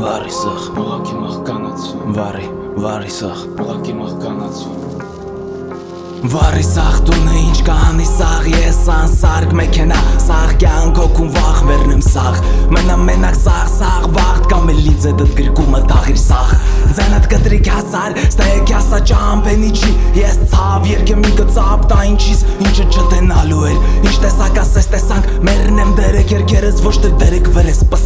Վարի սախ, Ուղակի մահկանացություն վարի, վարի սախ Ուղակի մահկանացություն Վարի սախ տունը ինչ կանի սաղ Ես անսարգ մեքենա Սաղ կյանք օքուն վաղ վերնեմ սաղ Մնա մենակ սաղ սաղ վաղտ Կամ է լիձե դտ գրկումը տաղիր սաղ Ձենդ կտրիկ հասար Ստեկ հասա ճամպենի չի Ես ցավ երկը մի կծապ տա ինչիս Ինչը չտենալու էր Ինչ տեսակ ասես տեսանք Մերնեմ դերեք երկերս ոչ թե դերեք վրես պսակ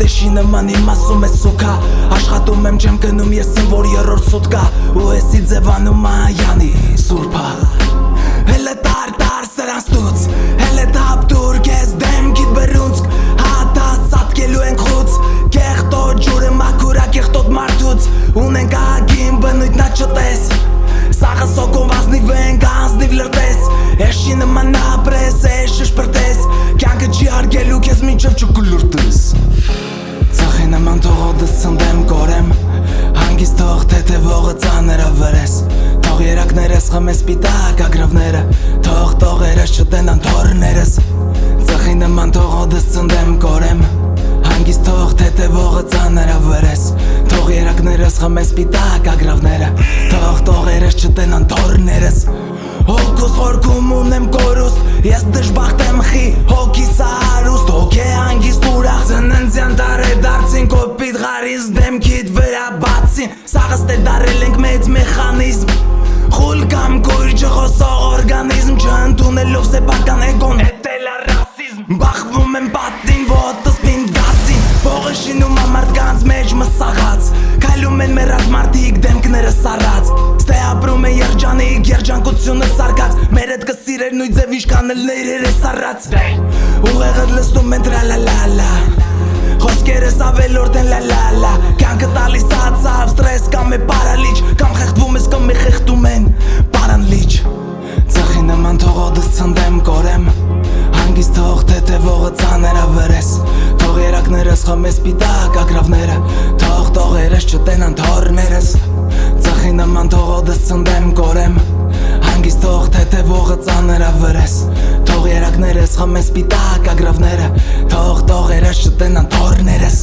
Դեշի նման իմ ասում է սուկա Աշխատում եմ չեմ գնում ես եմ որ երրորդ սուտկա Ու էսի ձևանում այանի սուրպա Հելը տար տար սրանստուց Հելը թապ դուր կեզ դեմքիտ բրունցք Հատած սատկելու ենք խուց Կեղտոտ ջուրը մաքուրա կեղտոտ մարդուց Ունենք ագին բնույթ նա չտես Սաղը սոկում ազնիվ ենք ազնիվ լրտես Էշի նման ապրես էշ շշպրտես Կյանքը չի արգելու կեզ մինչև չկուլուրտես Ծխի նման թողոդս ծնդեմ կորեմ Հանգիստ թող թեթևողը ծաները վրես Թող երակներս խմես պիտակ ագրավները Թող տողերս չտենան թորներս Ծխի նման թողոդս ծնդեմ կորեմ Հանգիստ թող թեթևողը ծաները վրես Թող երակներս խմես պիտակ ագրավները Թող տողերս չտենան թորներս Հոգուս խորքում ունեմ կորուստ Ես դժբախտ եմ խի հոգիս հարուստ Հոգ է հանգիստ ուրախ Ծննդյան դար է դարձին կոպիտ ғարիս դեմքիտ վրա բացին Սաղս տե դարել ենք մեծ մեխանիզմ Խուլ կամ կույր չխոսող օրգանիզմ Չընդունելով սեպական էգոն հետել է ռասիզմ Բախվում եմ պատին ոտս պինդասին Փողը շինում ամարդկանց մեջ մսաղած Քայլում են մեռած մարդիկ դեմքները սառած Ստե ապրում է երջանիկ երջանկությունը սարկած Մեր հետ կսիրեր նույն ձև իշքան էլ ներեր է սառած Ուղեղը լսնում են տրալալալա Խոսքերս թող թեթևողը ծաները վրես Թող երակներս խմես պիտակ ագրավները Թող տողերս չտենան թորներս Ծխի նման թողոդս ծնդեմ կորեմ Հանգիստ թող թեթևողը ծաները վրես Թող երակներս խմես պիտակ ագրավները Թող տողերս չտենան թորներս